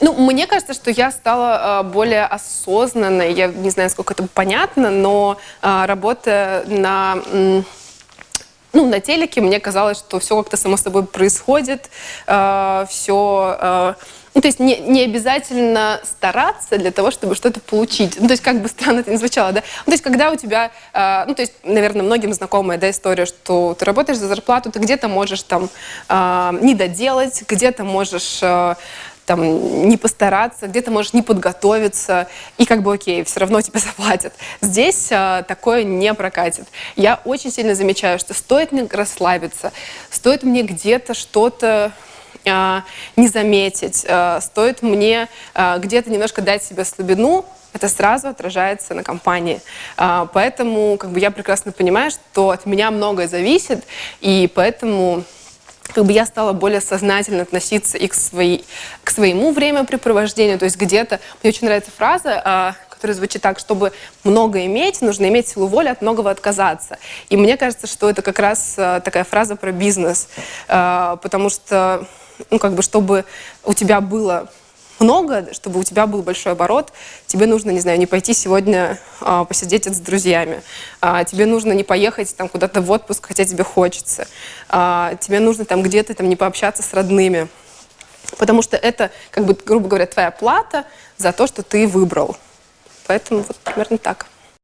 Ну, мне кажется, что я стала э, более осознанной. Я не знаю, сколько это понятно, но э, работая на... ну, на телеке мне казалось, что все как-то само собой происходит, все... ну, то есть не, не обязательно стараться для того, чтобы что-то получить. Ну, то есть как бы странно это ни звучало, да? Ну, то есть когда у тебя... э, ну, то есть, наверное, многим знакомая, да, история, что ты работаешь за зарплату, ты где-то можешь там э, не доделать, где-то можешь... э, там, не постараться, где-то можешь не подготовиться, и как бы окей, все равно тебе заплатят. Здесь а, такое не прокатит. Я очень сильно замечаю, что стоит мне расслабиться, стоит мне где-то что-то а, не заметить, а, стоит мне а, где-то немножко дать себе слабину, это сразу отражается на компании. Поэтому как бы, я прекрасно понимаю, что от меня многое зависит, и поэтому как бы я стала более сознательно относиться и к, своей, к своему времяпрепровождению. То есть где-то... Мне очень нравится фраза, а, которая звучит так, чтобы много иметь, нужно иметь силу воли от многого отказаться. И мне кажется, что это как раз а, такая фраза про бизнес. А, потому что, ну, как бы, чтобы у тебя было много, чтобы у тебя был большой оборот, тебе нужно, не знаю, не пойти сегодня а, посидеть с друзьями, а, тебе нужно не поехать там куда-то в отпуск, хотя тебе хочется, а, тебе нужно там где-то там не пообщаться с родными, потому что это, как бы, грубо говоря, твоя плата за то, что ты выбрал. Поэтому вот примерно так.